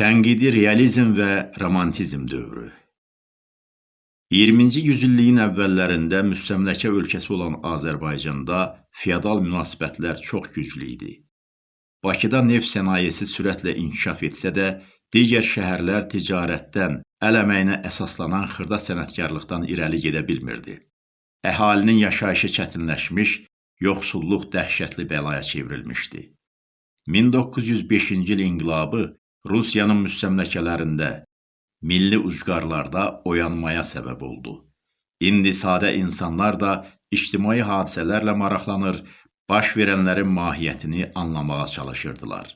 Tənqidi realizm və romantizm dövrü 20-ci yüzilliyin əvvəllərində müstəmləkə ölkəsi olan Azərbaycanda feodal münasibətlər çox güclü idi. Bakıda neft sənayesi sürətlə inkişaf etsə də, digər şəhərlər ticarətdən, əl əməyinə əsaslanan xırda sənətkarlıqdan irəli gedə bilmirdi. Əhalinin yaşayışı çətinləşmiş, yoxsulluq dəhşətli bəlaya çevrilmişdi. 1905-ci il inqilabı Rusiyanın müstəmləkələrində, milli ucqarlarda oyanmaya səbəb oldu. İndi sadə insanlar da ictimai hadisələrlə maraqlanır, baş verənlərin mahiyyətini anlamağa çalışırdılar.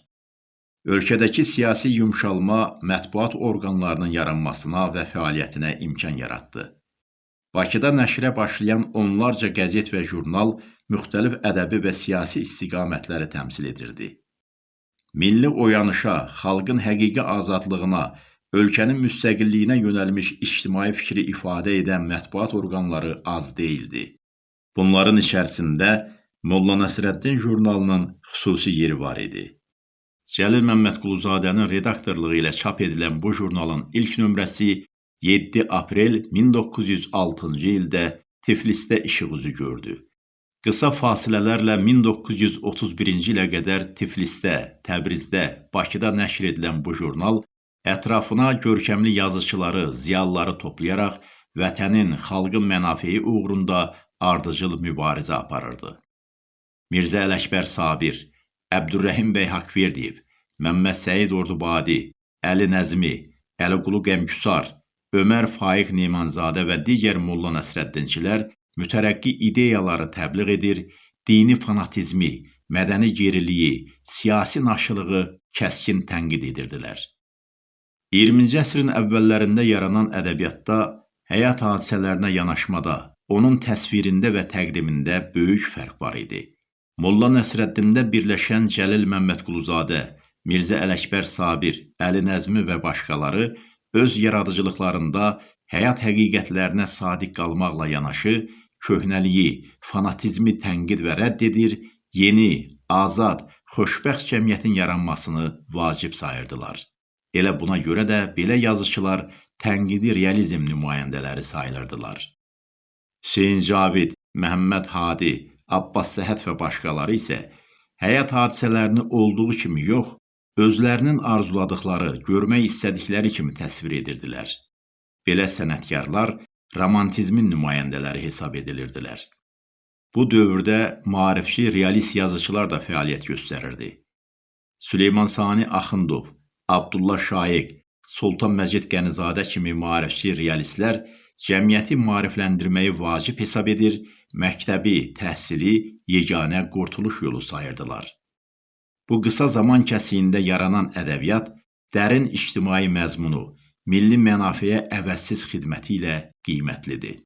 Ölkədəki siyasi yumşalma mətbuat orqanlarının yaranmasına və fəaliyyətinə imkan yaratdı. Bakıda nəşrə başlayan onlarca qəzet və jurnal müxtəlif ədəbi və siyasi istiqamətləri təmsil edirdi. Milli oyanışa, xalqın həqiqi azadlığına, ölkənin müstəqilliyinə yönəlmiş ictimai fikri ifadə edən mətbuat orqanları az deyildi. Bunların içərisində Molla Nəsrəddin jurnalının xüsusi yeri var idi. Cəlil Məmmədquluzadənin redaktorluğu ilə çap edilən bu jurnalın ilk nömrəsi 7 aprel 1906-cı ildə Tiflisdə işıq üzü gördü. Qısa fasilələrlə 1931-ci ilə qədər Tiflisdə, Təbrizdə, Bakıda nəşr edilən bu jurnal ətrafına görkəmli yazıçıları, ziyalıları toplayaraq vətənin, xalqın mənafeyi uğrunda ardıcıl mübarizə aparırdı. Mirzə Ələkbər Sabir, Əbdürrəhim bəy Haqverdiyev, Məmməd Səid Ordubadi, Əli Nəzmi, Əliqulu Qəmküsar, Ömər Faiq Nemanzadə və digər Molla Nəsrəddinçilər mütərəqqi ideyaları təbliğ edir, dini fanatizmi, mədəni geriliyi, siyasi naşılığı kəskin tənqid edirdilər. 20-ci əsrin əvvəllərində yaranan ədəbiyyatda həyat hadisələrinə yanaşmada, onun təsvirində və təqdimində böyük fərq var idi. Molla Nəsrəddində birləşən Cəlil Məmmədquluzadə, Mirzə Ələkbər Sabir, Əli Nəzmi və başqaları öz yaradıcılıqlarında həyat həqiqətlərinə sadiq qalmaqla yanaşı, köhnəliyi, fanatizmi tənqid və rədd edir, yeni, azad, xoşbəxt cəmiyyətin yaranmasını vacib sayırdılar. Elə buna görə də belə yazıçılar tənqidi realizm nümayəndələri sayılırdılar. Hüseyn Cavid, Məhəmməd Hadi, Abbas Səhət və başqaları isə həyat hadisələrini olduğu kimi yox, özlərinin arzuladıkları, görmək istədikləri kimi təsvir edirdilər. Belə sənətkarlar romantizmin nümayəndələri hesab edilirdilər. Bu dövrdə maarifçi realist yazıçılar da fəaliyyət göstərirdi. Süleyman Sani Axundov, Abdullah Şaiq, Sultan Məcid Qənizadə kimi maarifçi realistlər cəmiyyəti maarifləndirməyi vacib hesab edir, məktəbi, təhsili yeganə qurtuluş yolu sayırdılar. Bu qısa zaman kəsiyində yaranan ədəbiyyat dərin ictimai məzmunu, milli mənafeyə əvəzsiz xidməti ilə qiymətlidir.